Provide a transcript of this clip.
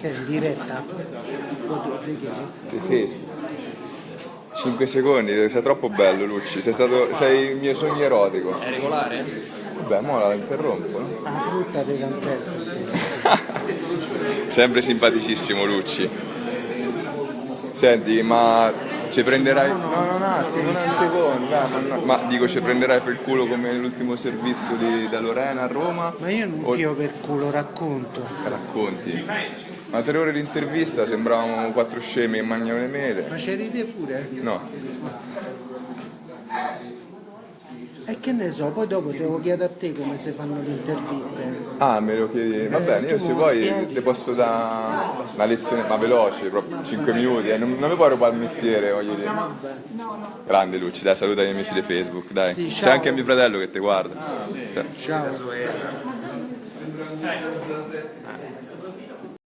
È in diretta? Di Facebook. 5 secondi, sei troppo bello Lucci, sei, stato, sei il mio sogno erotico. È regolare? Vabbè, mo la interrompo, no? La frutta di cantesta. Sempre simpaticissimo Lucci. Senti, ma ci prenderai... No, no, un attimo, un secondo, dai, ma, no- ma dico ci prenderai per culo come l'ultimo servizio di, da Lorena a Roma? Ma io non O- io per culo racconto. Racconti. Ma tre ore di intervista sembravamo quattro scemi che mangiano le mele. Ma c'eri te pure? No, E che ne so, poi dopo devo chiedere a te come si fanno le interviste. ah me lo chiedi. Va Eh, bene, io se lo vuoi ti posso dare una lezione, ma veloce, proprio 5 minuti, eh. non, non mi puoi rubare il mestiere, voglio dire. Grande Lucci, dai, saluta gli amici di Facebook, dai. Sì, C'è ciao. anche mio fratello che ti guarda. Ciao.